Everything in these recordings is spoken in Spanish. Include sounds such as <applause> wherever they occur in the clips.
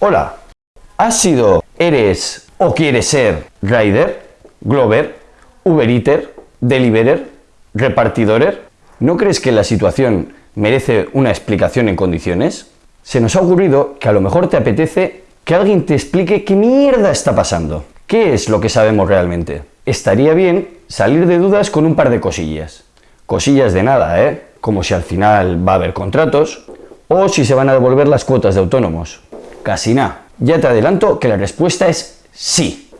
Hola, ¿has sido, eres o quieres ser Rider, Glover, Uber Eater, Deliverer, Repartidorer? ¿No crees que la situación merece una explicación en condiciones? Se nos ha ocurrido que a lo mejor te apetece que alguien te explique qué mierda está pasando. ¿Qué es lo que sabemos realmente? Estaría bien salir de dudas con un par de cosillas. Cosillas de nada, ¿eh? Como si al final va a haber contratos o si se van a devolver las cuotas de autónomos. Casi nada. Ya te adelanto que la respuesta es sí.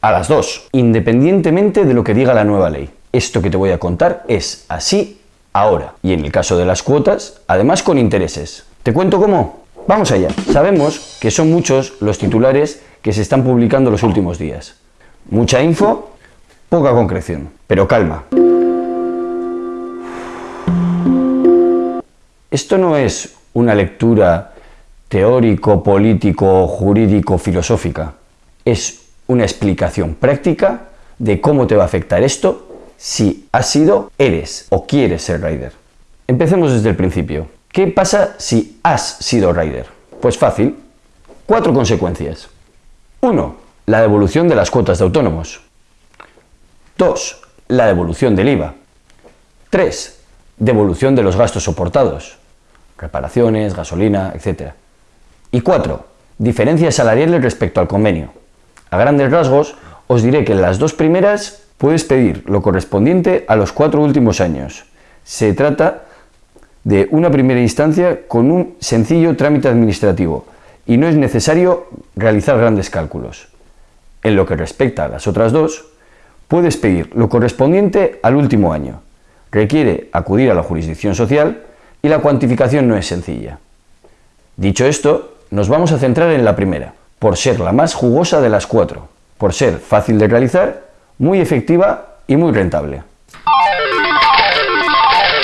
A las dos, independientemente de lo que diga la nueva ley. Esto que te voy a contar es así ahora. Y en el caso de las cuotas, además con intereses. ¿Te cuento cómo? Vamos allá. Sabemos que son muchos los titulares que se están publicando los últimos días. Mucha info, poca concreción. Pero calma. Esto no es una lectura teórico, político, jurídico, filosófica. Es una explicación práctica de cómo te va a afectar esto si has sido, eres o quieres ser rider. Empecemos desde el principio. ¿Qué pasa si has sido rider? Pues fácil. Cuatro consecuencias. 1. La devolución de las cuotas de autónomos. 2. La devolución del IVA. 3. Devolución de los gastos soportados. Reparaciones, gasolina, etc. Y 4. Diferencias salariales respecto al convenio. A grandes rasgos, os diré que en las dos primeras puedes pedir lo correspondiente a los cuatro últimos años. Se trata de una primera instancia con un sencillo trámite administrativo y no es necesario realizar grandes cálculos. En lo que respecta a las otras dos, puedes pedir lo correspondiente al último año. Requiere acudir a la jurisdicción social y la cuantificación no es sencilla. Dicho esto, nos vamos a centrar en la primera, por ser la más jugosa de las cuatro, por ser fácil de realizar, muy efectiva y muy rentable.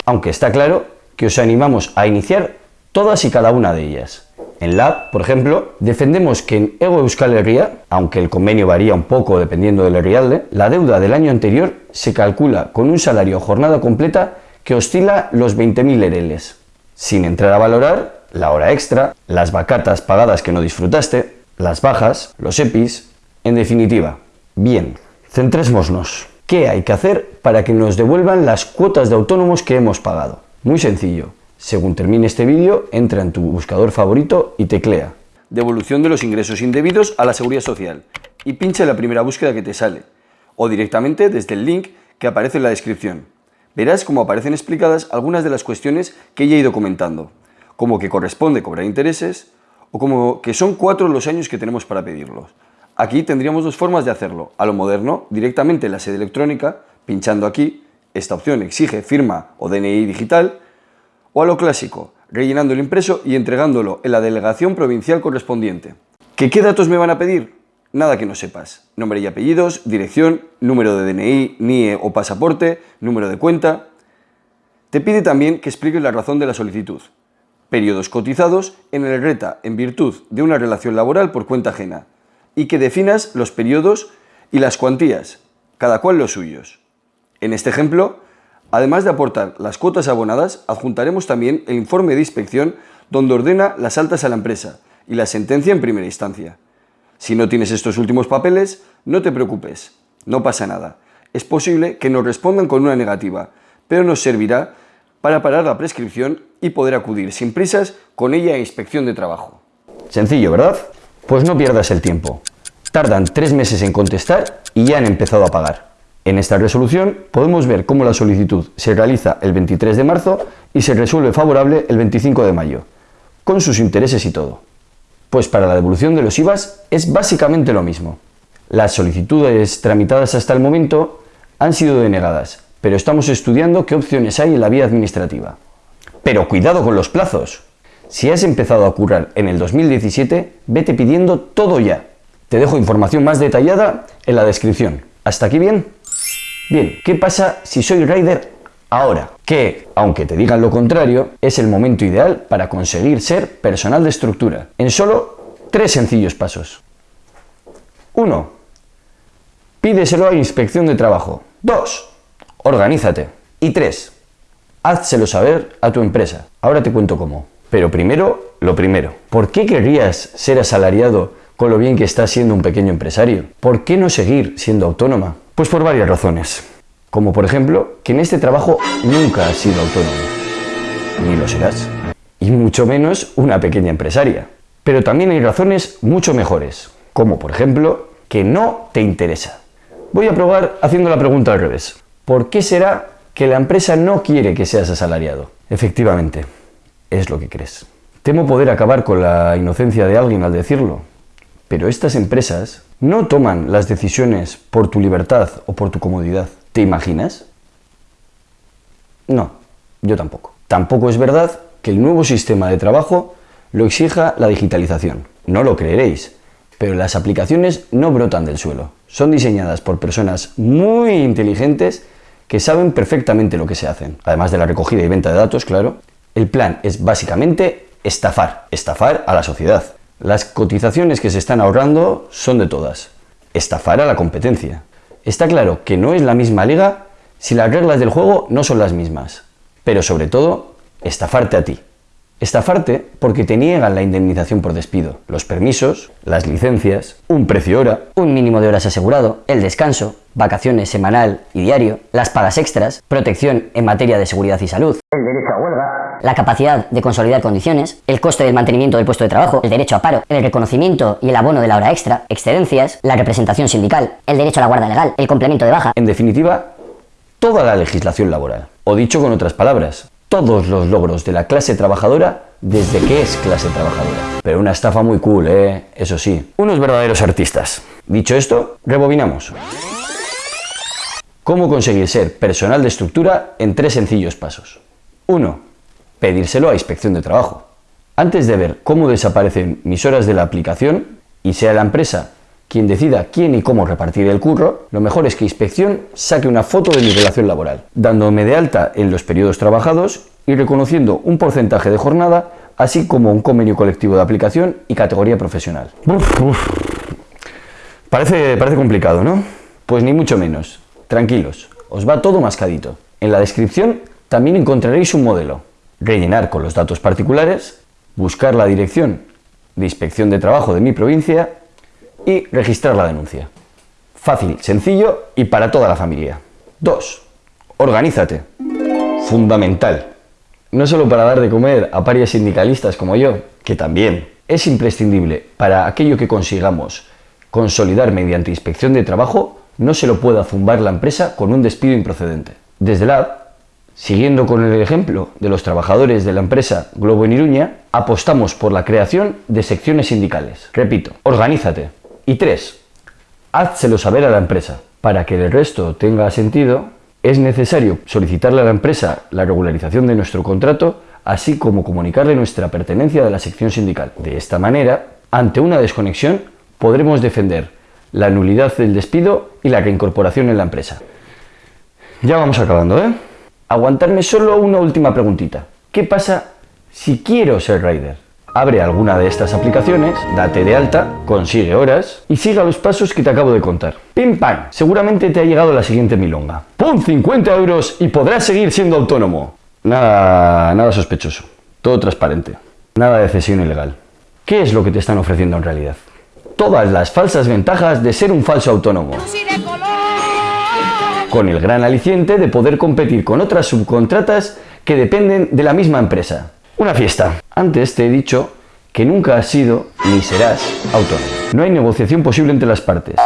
Aunque está claro que os animamos a iniciar todas y cada una de ellas. En Lab, por ejemplo, defendemos que en Ego Euskal Herria, aunque el convenio varía un poco dependiendo del Herrialde, la deuda del año anterior se calcula con un salario jornada completa que oscila los 20.000 ereles, sin entrar a valorar la hora extra, las vacatas pagadas que no disfrutaste, las bajas, los EPIs, en definitiva. Bien, centrémonos. ¿Qué hay que hacer para que nos devuelvan las cuotas de autónomos que hemos pagado? Muy sencillo. Según termine este vídeo, entra en tu buscador favorito y teclea Devolución de los ingresos indebidos a la Seguridad Social y pincha en la primera búsqueda que te sale o directamente desde el link que aparece en la descripción. Verás cómo aparecen explicadas algunas de las cuestiones que ya he ido comentando, como que corresponde cobrar intereses o como que son cuatro los años que tenemos para pedirlos. Aquí tendríamos dos formas de hacerlo. A lo moderno, directamente en la sede electrónica, pinchando aquí, esta opción exige firma o DNI digital, o a lo clásico, rellenando el impreso y entregándolo en la delegación provincial correspondiente. ¿Que qué datos me van a pedir? Nada que no sepas. Nombre y apellidos, dirección, número de DNI, NIE o pasaporte, número de cuenta... Te pide también que expliques la razón de la solicitud. Periodos cotizados en el RETA en virtud de una relación laboral por cuenta ajena. Y que definas los periodos y las cuantías, cada cual los suyos. En este ejemplo, Además de aportar las cuotas abonadas, adjuntaremos también el informe de inspección donde ordena las altas a la empresa y la sentencia en primera instancia. Si no tienes estos últimos papeles, no te preocupes, no pasa nada. Es posible que nos respondan con una negativa, pero nos servirá para parar la prescripción y poder acudir sin prisas con ella a inspección de trabajo. Sencillo, ¿verdad? Pues no pierdas el tiempo. Tardan tres meses en contestar y ya han empezado a pagar. En esta resolución podemos ver cómo la solicitud se realiza el 23 de marzo y se resuelve favorable el 25 de mayo, con sus intereses y todo. Pues para la devolución de los IVAs es básicamente lo mismo. Las solicitudes tramitadas hasta el momento han sido denegadas, pero estamos estudiando qué opciones hay en la vía administrativa. Pero cuidado con los plazos. Si has empezado a currar en el 2017, vete pidiendo todo ya. Te dejo información más detallada en la descripción. ¿Hasta aquí bien? Bien, ¿qué pasa si soy rider ahora? Que, aunque te digan lo contrario, es el momento ideal para conseguir ser personal de estructura, en solo tres sencillos pasos. 1. Pídeselo a inspección de trabajo. 2. Organízate. Y 3. Házselo saber a tu empresa. Ahora te cuento cómo. Pero primero, lo primero. ¿Por qué querrías ser asalariado con lo bien que estás siendo un pequeño empresario? ¿Por qué no seguir siendo autónoma? Pues por varias razones. Como por ejemplo, que en este trabajo nunca has sido autónomo. Ni lo serás. Y mucho menos una pequeña empresaria. Pero también hay razones mucho mejores. Como por ejemplo, que no te interesa. Voy a probar haciendo la pregunta al revés. ¿Por qué será que la empresa no quiere que seas asalariado? Efectivamente, es lo que crees. Temo poder acabar con la inocencia de alguien al decirlo, pero estas empresas no toman las decisiones por tu libertad o por tu comodidad. ¿Te imaginas? No, yo tampoco. Tampoco es verdad que el nuevo sistema de trabajo lo exija la digitalización. No lo creeréis, pero las aplicaciones no brotan del suelo. Son diseñadas por personas muy inteligentes que saben perfectamente lo que se hacen. Además de la recogida y venta de datos, claro. El plan es básicamente estafar, estafar a la sociedad. Las cotizaciones que se están ahorrando son de todas. Estafar a la competencia. Está claro que no es la misma liga si las reglas del juego no son las mismas. Pero sobre todo, estafarte a ti. Estafarte porque te niegan la indemnización por despido, los permisos, las licencias, un precio hora, un mínimo de horas asegurado, el descanso, vacaciones semanal y diario, las pagas extras, protección en materia de seguridad y salud, el derecho a huelga, la capacidad de consolidar condiciones, el coste del mantenimiento del puesto de trabajo, el derecho a paro, el reconocimiento y el abono de la hora extra, excedencias, la representación sindical, el derecho a la guarda legal, el complemento de baja. En definitiva, toda la legislación laboral. O dicho con otras palabras, todos los logros de la clase trabajadora desde que es clase trabajadora. Pero una estafa muy cool, ¿eh? Eso sí, unos verdaderos artistas. Dicho esto, rebobinamos. ¿Cómo conseguir ser personal de estructura en tres sencillos pasos? 1. Pedírselo a Inspección de Trabajo. Antes de ver cómo desaparecen mis horas de la aplicación y sea la empresa quien decida quién y cómo repartir el curro, lo mejor es que Inspección saque una foto de mi relación laboral, dándome de alta en los periodos trabajados y reconociendo un porcentaje de jornada, así como un convenio colectivo de aplicación y categoría profesional. Parece, parece complicado, ¿no? Pues ni mucho menos. Tranquilos, os va todo mascadito. En la descripción también encontraréis un modelo. Rellenar con los datos particulares, buscar la dirección de inspección de trabajo de mi provincia y registrar la denuncia. Fácil, sencillo y para toda la familia. 2. Organízate. Fundamental. No solo para dar de comer a parias sindicalistas como yo, que también es imprescindible para aquello que consigamos consolidar mediante inspección de trabajo, no se lo pueda zumbar la empresa con un despido improcedente. Desde la Siguiendo con el ejemplo de los trabajadores de la empresa Globo en Iruña, apostamos por la creación de secciones sindicales. Repito, organízate. Y tres, házselo saber a la empresa. Para que el resto tenga sentido, es necesario solicitarle a la empresa la regularización de nuestro contrato, así como comunicarle nuestra pertenencia a la sección sindical. De esta manera, ante una desconexión, podremos defender la nulidad del despido y la reincorporación en la empresa. Ya vamos acabando, ¿eh? Aguantarme solo una última preguntita. ¿Qué pasa si quiero ser rider? Abre alguna de estas aplicaciones, date de alta, consigue horas y siga los pasos que te acabo de contar. ¡Pim pam! Seguramente te ha llegado la siguiente milonga. ¡Pum! 50 euros y podrás seguir siendo autónomo. Nada, nada sospechoso. Todo transparente. Nada de cesión ilegal. ¿Qué es lo que te están ofreciendo en realidad? Todas las falsas ventajas de ser un falso autónomo. Con el gran aliciente de poder competir con otras subcontratas que dependen de la misma empresa. Una fiesta. Antes te he dicho que nunca has sido ni serás autónomo. No hay negociación posible entre las partes.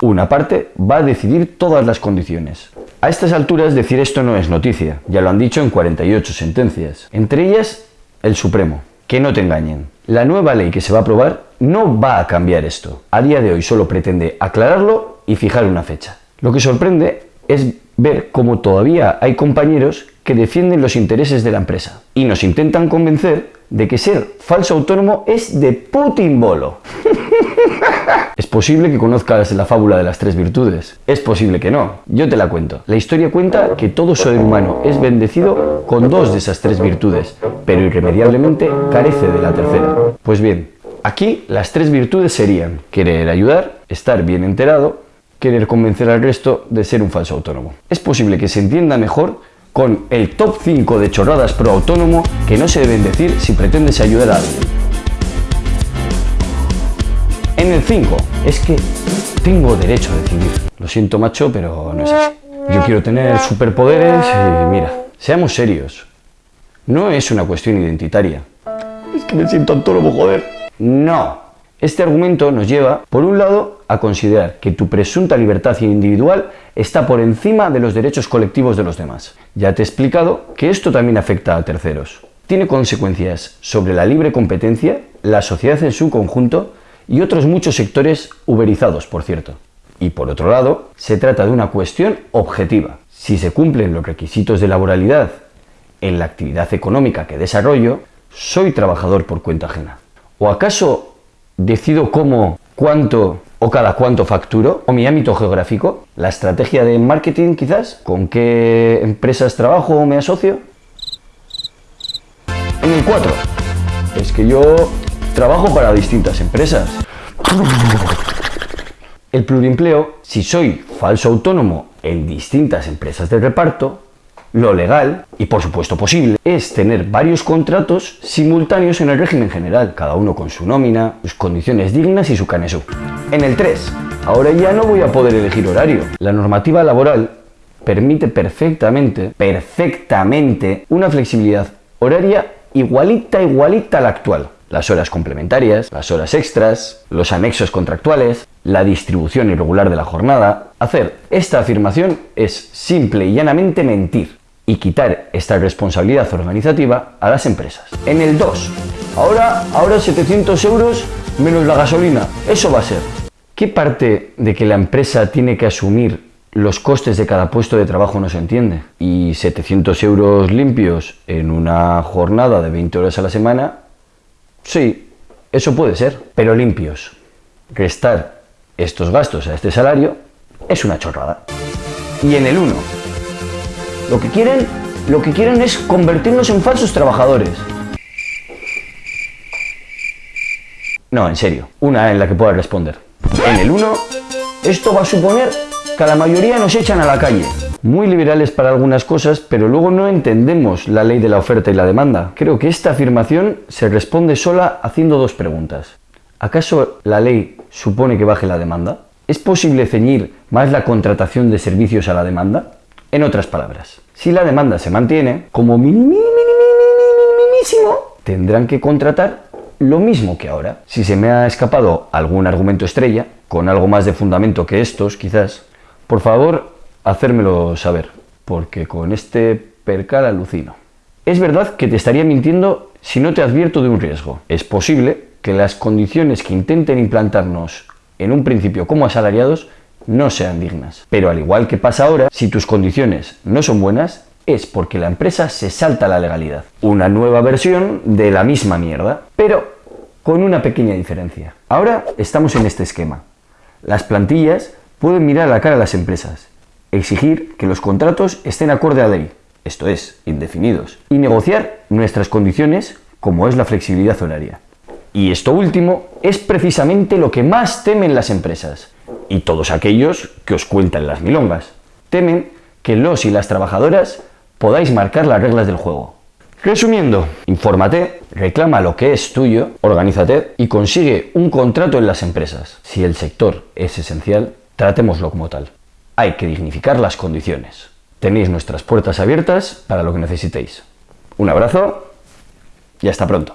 Una parte va a decidir todas las condiciones. A estas alturas decir esto no es noticia, ya lo han dicho en 48 sentencias, entre ellas el Supremo. Que no te engañen, la nueva ley que se va a aprobar no va a cambiar esto. A día de hoy solo pretende aclararlo y fijar una fecha. Lo que sorprende es ver cómo todavía hay compañeros que defienden los intereses de la empresa y nos intentan convencer de que ser falso autónomo es de Putin bolo. <laughs> es posible que conozcas la fábula de las tres virtudes. Es posible que no. Yo te la cuento. La historia cuenta que todo ser humano es bendecido con dos de esas tres virtudes, pero irremediablemente carece de la tercera. Pues bien, aquí las tres virtudes serían querer ayudar, estar bien enterado, querer convencer al resto de ser un falso autónomo. Es posible que se entienda mejor con el top 5 de chorradas pro autónomo que no se deben decir si pretendes ayudar a alguien. En el 5, es que tengo derecho a decidir. Lo siento macho, pero no es así. Yo quiero tener superpoderes y mira, seamos serios. No es una cuestión identitaria. Es que me siento autónomo, joder. No. Este argumento nos lleva, por un lado, a considerar que tu presunta libertad individual está por encima de los derechos colectivos de los demás. Ya te he explicado que esto también afecta a terceros. Tiene consecuencias sobre la libre competencia, la sociedad en su conjunto y otros muchos sectores uberizados, por cierto. Y por otro lado, se trata de una cuestión objetiva. Si se cumplen los requisitos de laboralidad en la actividad económica que desarrollo, soy trabajador por cuenta ajena. ¿O acaso decido cómo, cuánto o cada cuánto facturo, o mi ámbito geográfico, la estrategia de marketing quizás, con qué empresas trabajo o me asocio. En el 4, es que yo trabajo para distintas empresas. El plurimpleo, si soy falso autónomo en distintas empresas de reparto, lo legal, y por supuesto posible, es tener varios contratos simultáneos en el régimen general, cada uno con su nómina, sus condiciones dignas y su canesú. En el 3, ahora ya no voy a poder elegir horario. La normativa laboral permite perfectamente, perfectamente, una flexibilidad horaria igualita, igualita a la actual. Las horas complementarias, las horas extras, los anexos contractuales, la distribución irregular de la jornada. Hacer esta afirmación es simple y llanamente mentir y quitar esta responsabilidad organizativa a las empresas. En el 2, ahora, ahora 700 euros menos la gasolina, eso va a ser. ¿Qué parte de que la empresa tiene que asumir los costes de cada puesto de trabajo no se entiende? Y 700 euros limpios en una jornada de 20 horas a la semana, sí, eso puede ser, pero limpios. Restar estos gastos a este salario es una chorrada. Y en el 1, lo que quieren, lo que quieren es convertirnos en falsos trabajadores. No, en serio, una en la que pueda responder. En el 1, esto va a suponer que a la mayoría nos echan a la calle. Muy liberales para algunas cosas, pero luego no entendemos la ley de la oferta y la demanda. Creo que esta afirmación se responde sola haciendo dos preguntas. ¿Acaso la ley supone que baje la demanda? ¿Es posible ceñir más la contratación de servicios a la demanda? En otras palabras, si la demanda se mantiene, como minimísimo, tendrán que contratar lo mismo que ahora. Si se me ha escapado algún argumento estrella, con algo más de fundamento que estos, quizás, por favor, hacérmelo saber, porque con este percal alucino. Es verdad que te estaría mintiendo si no te advierto de un riesgo. Es posible que las condiciones que intenten implantarnos en un principio como asalariados no sean dignas. Pero al igual que pasa ahora, si tus condiciones no son buenas, es porque la empresa se salta la legalidad. Una nueva versión de la misma mierda, pero con una pequeña diferencia. Ahora estamos en este esquema. Las plantillas pueden mirar a la cara a las empresas, exigir que los contratos estén acorde a ley, esto es, indefinidos, y negociar nuestras condiciones como es la flexibilidad horaria. Y esto último es precisamente lo que más temen las empresas, y todos aquellos que os cuentan las milongas. Temen que los y las trabajadoras podáis marcar las reglas del juego. Resumiendo, infórmate, reclama lo que es tuyo, organízate y consigue un contrato en las empresas. Si el sector es esencial, tratémoslo como tal. Hay que dignificar las condiciones. Tenéis nuestras puertas abiertas para lo que necesitéis. Un abrazo y hasta pronto.